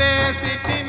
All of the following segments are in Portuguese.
te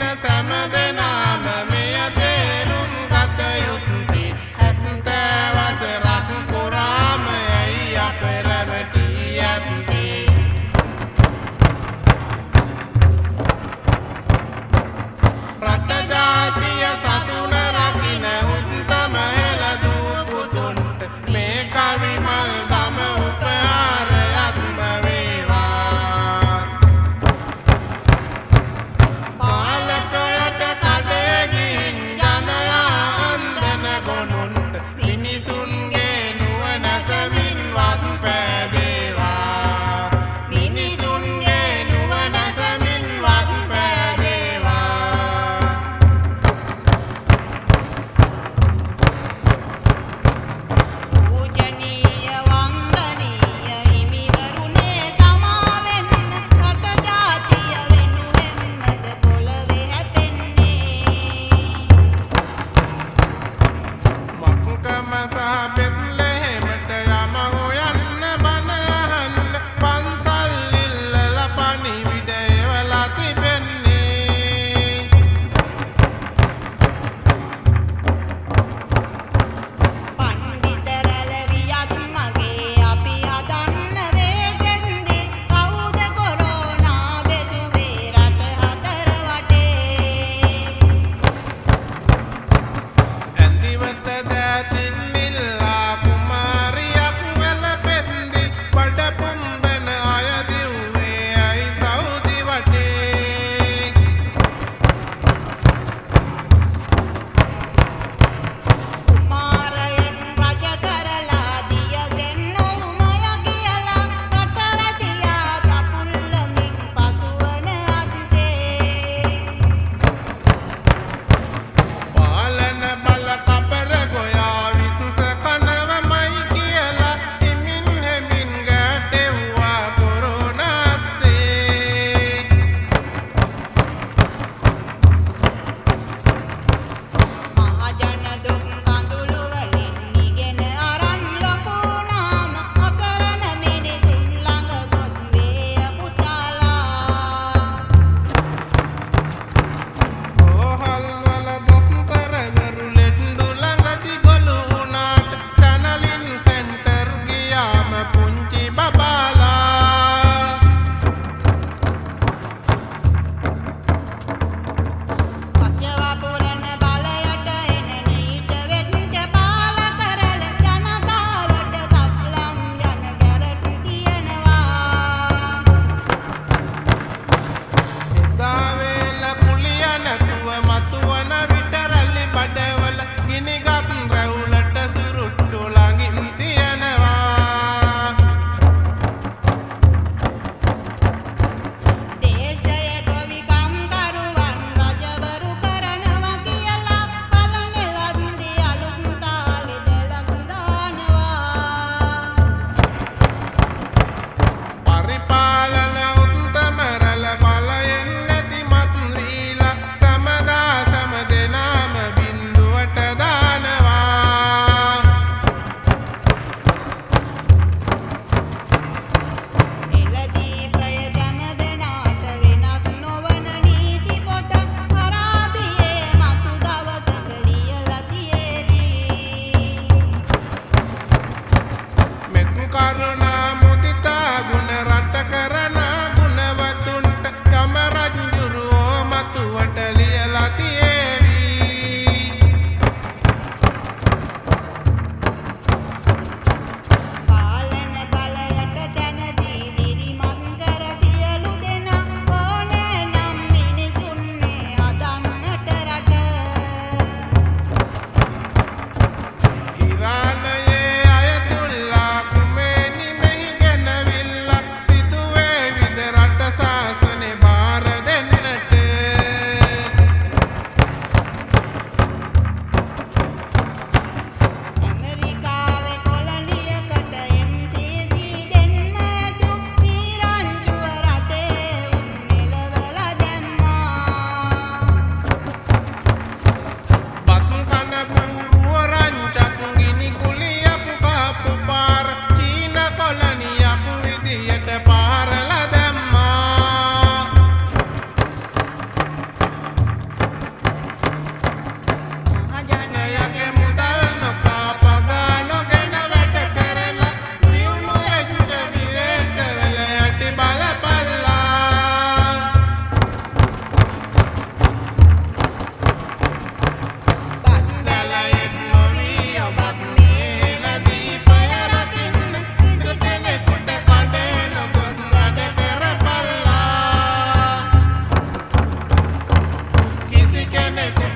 Let